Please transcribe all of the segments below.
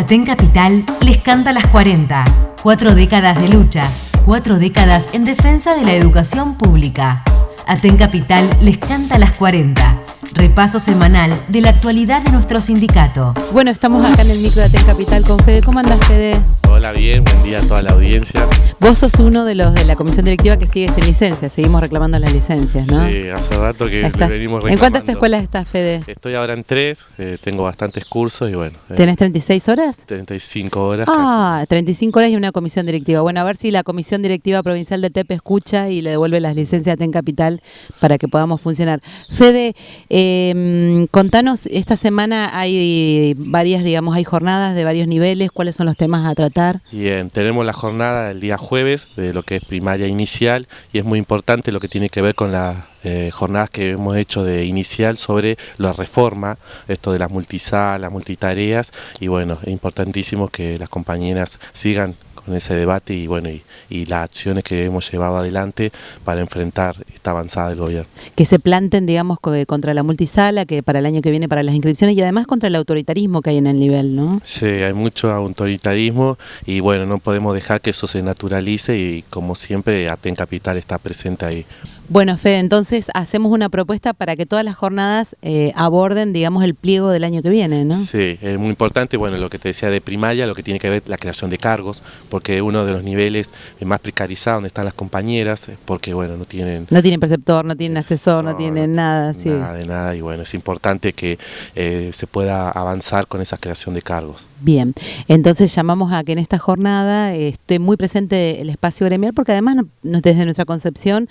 Aten Capital les canta las 40. Cuatro décadas de lucha, cuatro décadas en defensa de la educación pública. Aten Capital les canta las 40. Repaso semanal de la actualidad de nuestro sindicato. Bueno, estamos acá en el micro de Aten Capital con Fede. ¿Cómo andas, Fede? Hola, bien, buen día a toda la audiencia. Vos sos uno de los de la comisión directiva que sigue sin licencia, seguimos reclamando las licencias, ¿no? Sí, hace rato que venimos ¿En cuántas reclamando. escuelas estás, Fede? Estoy ahora en tres, eh, tengo bastantes cursos y bueno, eh, ¿Tenés 36 horas? 35 horas. Ah, 35 horas y una comisión directiva. Bueno, a ver si la comisión directiva provincial de TEP escucha y le devuelve las licencias a TEN Capital para que podamos funcionar. Fede, eh, contanos, esta semana hay varias, digamos, hay jornadas de varios niveles, ¿cuáles son los temas a tratar? Bien, tenemos la jornada el día jueves de lo que es primaria inicial y es muy importante lo que tiene que ver con las eh, jornadas que hemos hecho de inicial sobre la reforma, esto de las multisalas, las multitareas y bueno, es importantísimo que las compañeras sigan con ese debate y bueno y las acciones que hemos llevado adelante para enfrentar esta avanzada del gobierno. que se planten, digamos, co- contra la multisala, que para el año que viene para las inscripciones y además contra el autoritarismo que hay en el nivel, ¿no? Sí, hay mucho autoritarismo y bueno, no podemos dejar que eso se naturalice y como siempre Aten Capital está presente ahí. Bueno, Fede, entonces hacemos una propuesta para que todas las jornadas eh, aborden, digamos, el pliego del año que viene, ¿no? Sí, es muy importante, bueno, lo que te decía de primaria, lo que tiene que ver la creación de cargos, porque uno de los niveles eh, más precarizados donde están las compañeras, eh, porque bueno, no tienen No tienen preceptor, no tienen asesor, no tienen nada, sí. nada de nada y bueno, es importante que eh, se pueda avanzar con esa creación de cargos. Bien, entonces llamamos a que en esta jornada eh, esté muy presente el espacio gremial, porque además no- desde nuestra concepción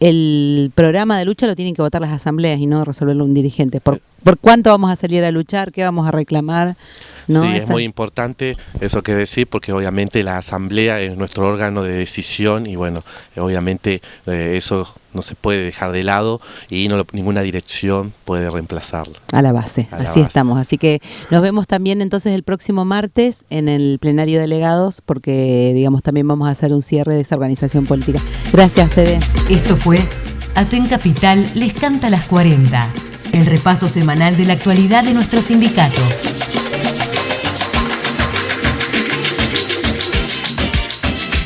el programa de lucha lo tienen que votar las asambleas y no resolverlo un dirigente. ¿Por, por cuánto vamos a salir a luchar? ¿Qué vamos a reclamar? ¿No? Sí, es muy importante eso que decir porque obviamente la asamblea es nuestro órgano de decisión y bueno, obviamente eh, eso no se puede dejar de lado y no lo- ninguna dirección puede reemplazarlo. A la base, A la así base. estamos. Así que nos vemos también entonces el próximo martes en el plenario de delegados, porque digamos también vamos a hacer un cierre de esa organización política. Gracias, Fede. Esto fue Aten Capital les canta las 40. El repaso semanal de la actualidad de nuestro sindicato.